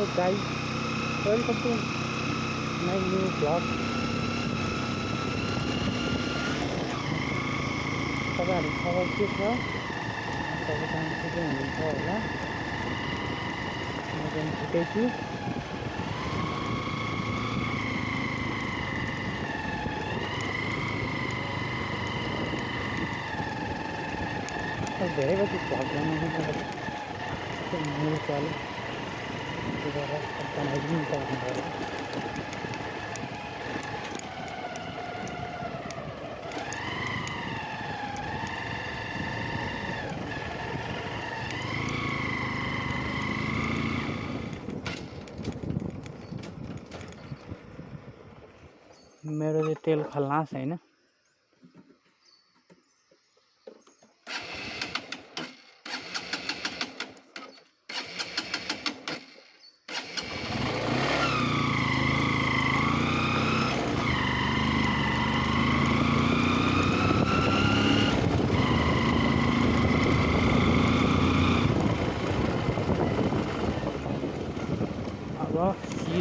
Hello guys welcome to my new blog तपाईँहरू खबर के छ? हुनुहुन्छ होला। म छु धेरै मेरो चालु त्यो भएर बनाइदिनु पर्ने भयो मेरो चाहिँ तेल खल्नास होइन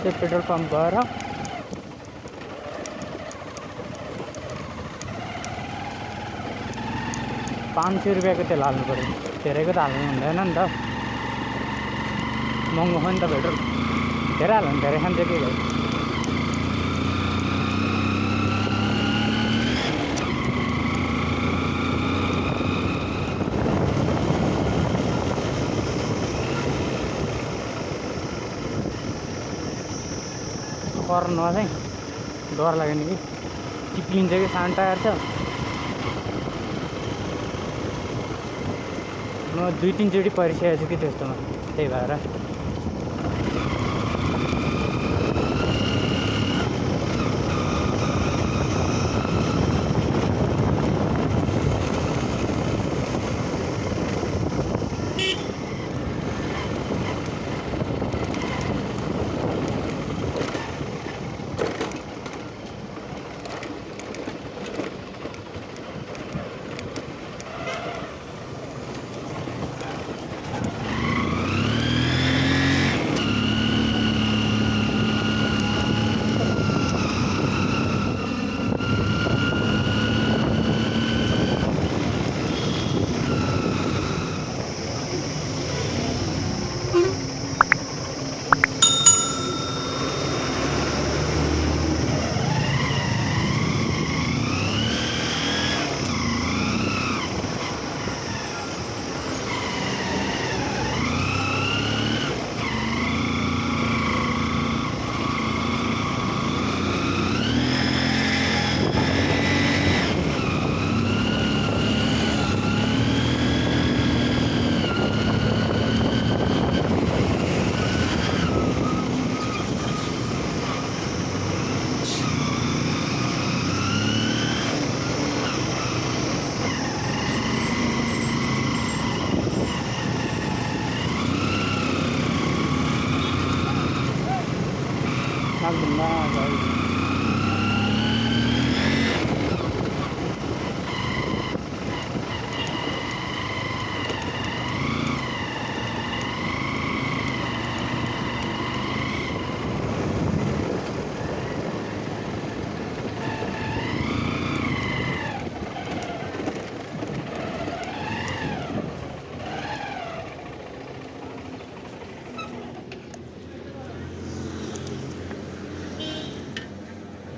सिधै पेट्रोल पम्प गएर पाँच सय रुपियाँको तेल हाल्नु पऱ्यो धेरैको त हाल्नु हुँदैन नि त महँगो हो नि त पेट्रोल धेरै हाल्यो भने धेरै खान्छ के कर्नमा चाहिँ डर लाग्यो नि कि। चिप्लिन्छ कि सानो टायर छ। म दुई तिनचोटि परिसकेको छु कि त्यस्तोमा। त्यही भएर।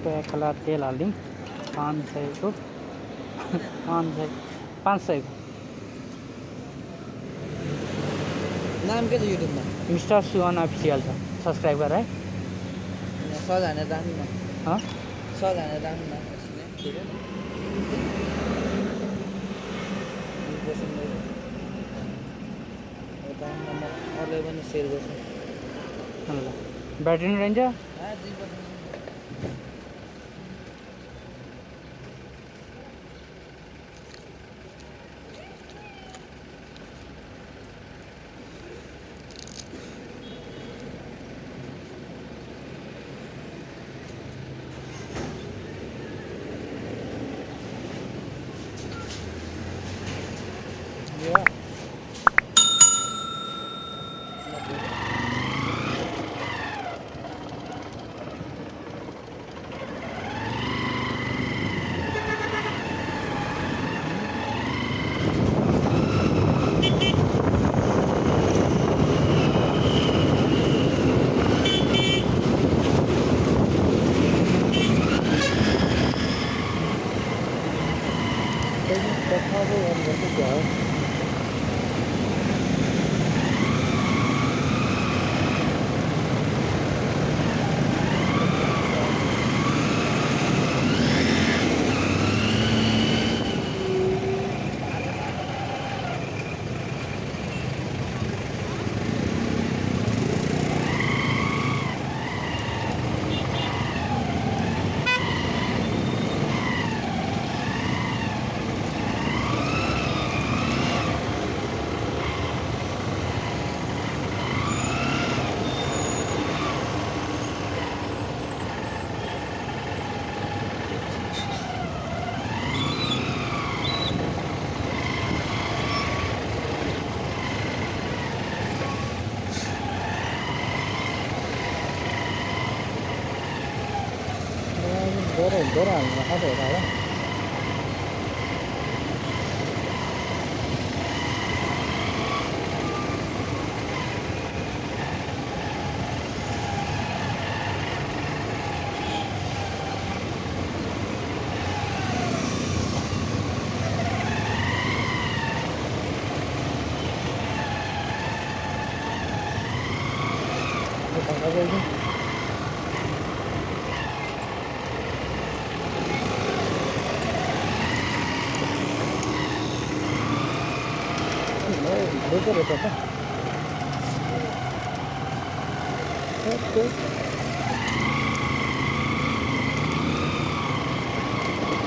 एक खला तेल हालिदिउँ पाँच सयको पाँच सय पाँच सयको नाम के छ युट्युबमा मिस्टर सुवन अफिसियल छ। सब्सक्राइब गर है? सर्च हानेर राख्नु हानेर अरूलाई पनि सेयर गर्छु ल ब्याट्री नि কথা হবে có thể có đàn là không thể đó Thank you. どこどこか。